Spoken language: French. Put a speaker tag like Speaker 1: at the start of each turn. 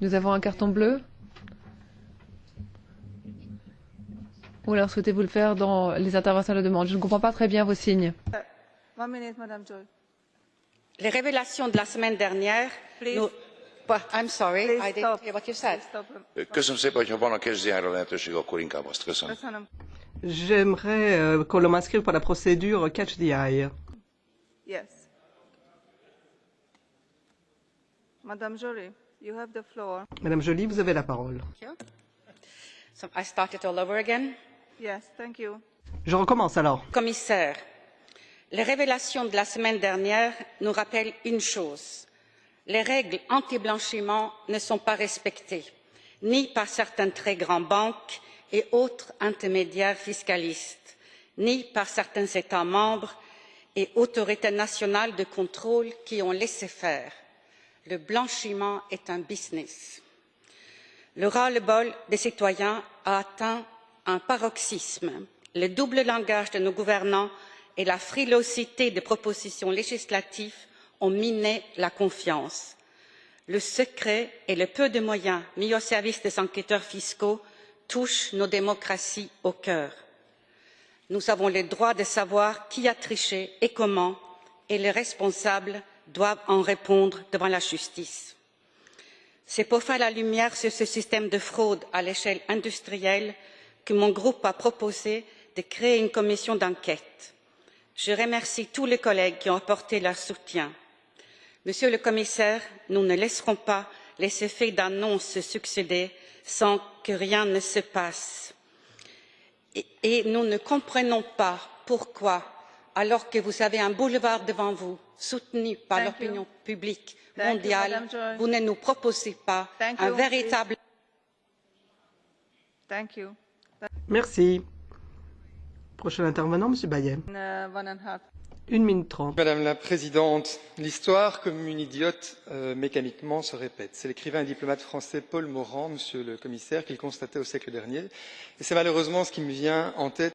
Speaker 1: Nous avons un carton bleu. Ou alors souhaitez-vous le faire dans les interventions à la demande? Je ne comprends pas très bien vos signes.
Speaker 2: Les révélations de la semaine dernière
Speaker 3: Please.
Speaker 2: nous... Well, I'm sorry,
Speaker 3: Please
Speaker 2: I didn't
Speaker 3: stop.
Speaker 2: hear what you said.
Speaker 3: Please stop.
Speaker 4: Köszönöm szépen, hogyha van a kezdjára lehetőség, akkor inkább azt köszönöm.
Speaker 3: Köszönöm.
Speaker 5: J'aimerais euh, qu'on m'inscrive pour la procédure Catch the Eye.
Speaker 3: Yes. Madame Jolie, you have the floor.
Speaker 5: Madame Joly, vous avez la parole.
Speaker 2: So I start it all over again.
Speaker 3: Yes, thank you.
Speaker 5: Je recommence alors.
Speaker 2: Commissaire, les révélations de la semaine dernière nous rappellent une chose. Les règles anti-blanchiment ne sont pas respectées, ni par certaines très grandes banques et autres intermédiaires fiscalistes, ni par certains États membres et autorités nationales de contrôle qui ont laissé faire. Le blanchiment est un business. Le ras-le-bol des citoyens a atteint un paroxysme. Le double langage de nos gouvernants et la frilosité des propositions législatives ont miné la confiance. Le secret et le peu de moyens mis au service des enquêteurs fiscaux touchent nos démocraties au cœur. Nous avons le droit de savoir qui a triché et comment, et les responsables doivent en répondre devant la justice. C'est pour faire la lumière sur ce système de fraude à l'échelle industrielle que mon groupe a proposé de créer une commission d'enquête. Je remercie tous les collègues qui ont apporté leur soutien. Monsieur le commissaire, nous ne laisserons pas les effets d'annonce se succéder sans que rien ne se passe. Et, nous ne comprenons pas pourquoi, alors que vous avez un boulevard devant vous, soutenu par l'opinion publique
Speaker 3: Thank you,
Speaker 2: mondiale, vous ne nous proposez pas
Speaker 3: Thank
Speaker 2: un
Speaker 3: you.
Speaker 2: véritable
Speaker 3: Thank you.
Speaker 5: Merci. Prochain intervenant, Monsieur Bayet.
Speaker 3: Uh, half.
Speaker 5: Une minute trente.
Speaker 6: Madame la Présidente, l'histoire, comme une idiote, euh, mécaniquement se répète. C'est l'écrivain et diplomate français Paul Morand, Monsieur le Commissaire, qui le constatait au siècle dernier. Et c'est malheureusement ce qui me vient en tête